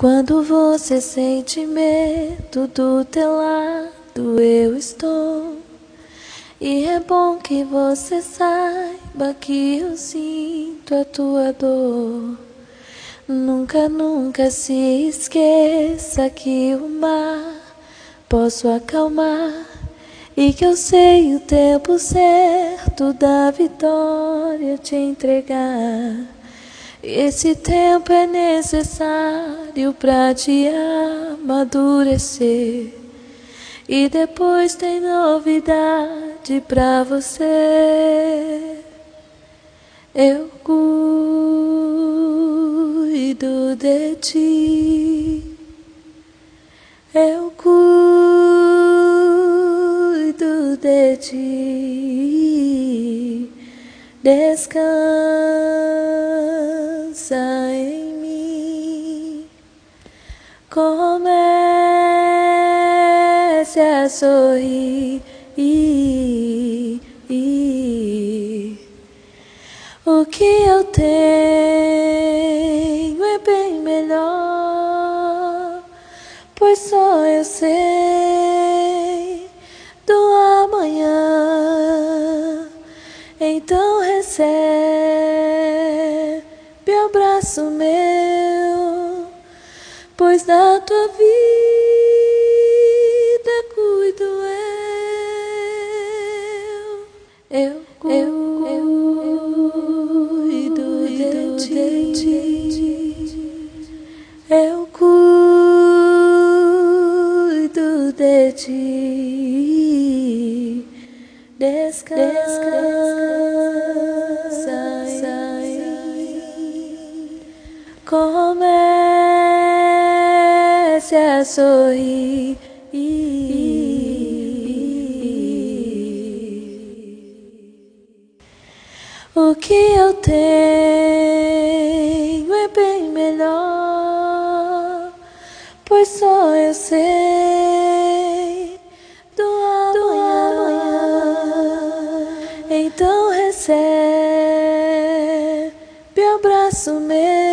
Quando você sente medo do teu lado, eu estou. E é bom que você saiba que eu sinto a tua dor. Nunca, nunca se esqueça que o mar posso acalmar e que eu sei o tempo certo da vitória te entregar. Esse tempo é necessário para te amadurecer. E depois tem novidade pra você. Eu cuido de ti. Eu cuido de ti. Descansa Comece a sorrir. O que eu tenho é bem melhor, pois só eu sei do amanhã. Então recebe o abraço meu, pois da tua vida cuido eu. Eu, eu. Eu cuido de ti, descansa, comece a sorrir. O que eu tenho é bem melhor, pois só eu sei do amanhã. Então recebe o abraço meu.